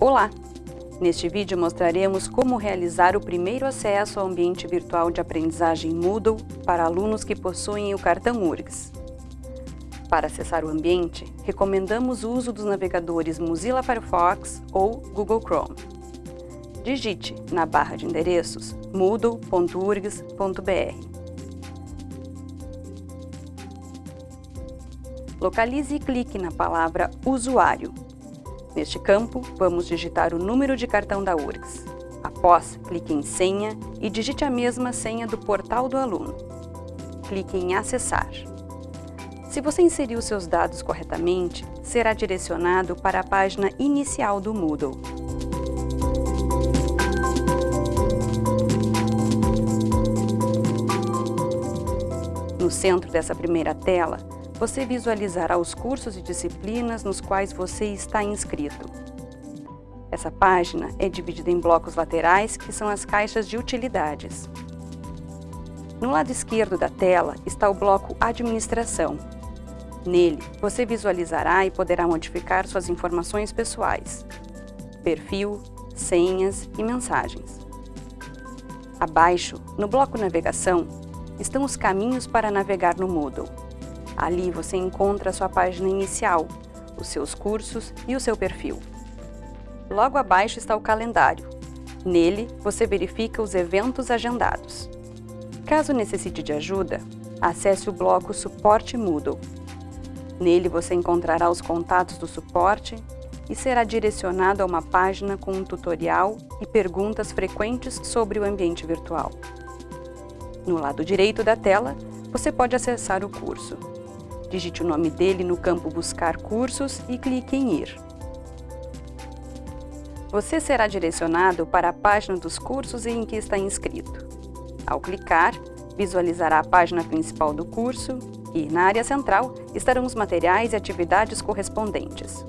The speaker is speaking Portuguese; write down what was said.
Olá! Neste vídeo mostraremos como realizar o primeiro acesso ao ambiente virtual de aprendizagem Moodle para alunos que possuem o cartão URGS. Para acessar o ambiente, recomendamos o uso dos navegadores Mozilla Firefox ou Google Chrome. Digite na barra de endereços moodle.urgs.br. Localize e clique na palavra Usuário. Neste campo, vamos digitar o número de cartão da URGS. Após, clique em Senha e digite a mesma senha do portal do aluno. Clique em Acessar. Se você inseriu seus dados corretamente, será direcionado para a página inicial do Moodle. No centro dessa primeira tela, você visualizará os cursos e disciplinas nos quais você está inscrito. Essa página é dividida em blocos laterais, que são as caixas de utilidades. No lado esquerdo da tela está o bloco Administração. Nele, você visualizará e poderá modificar suas informações pessoais, perfil, senhas e mensagens. Abaixo, no bloco Navegação, estão os caminhos para navegar no Moodle. Ali você encontra sua página inicial, os seus cursos e o seu perfil. Logo abaixo está o calendário. Nele, você verifica os eventos agendados. Caso necessite de ajuda, acesse o bloco Suporte Moodle. Nele você encontrará os contatos do suporte e será direcionado a uma página com um tutorial e perguntas frequentes sobre o ambiente virtual. No lado direito da tela, você pode acessar o curso. Digite o nome dele no campo Buscar cursos e clique em Ir. Você será direcionado para a página dos cursos em que está inscrito. Ao clicar, visualizará a página principal do curso e, na área central, estarão os materiais e atividades correspondentes.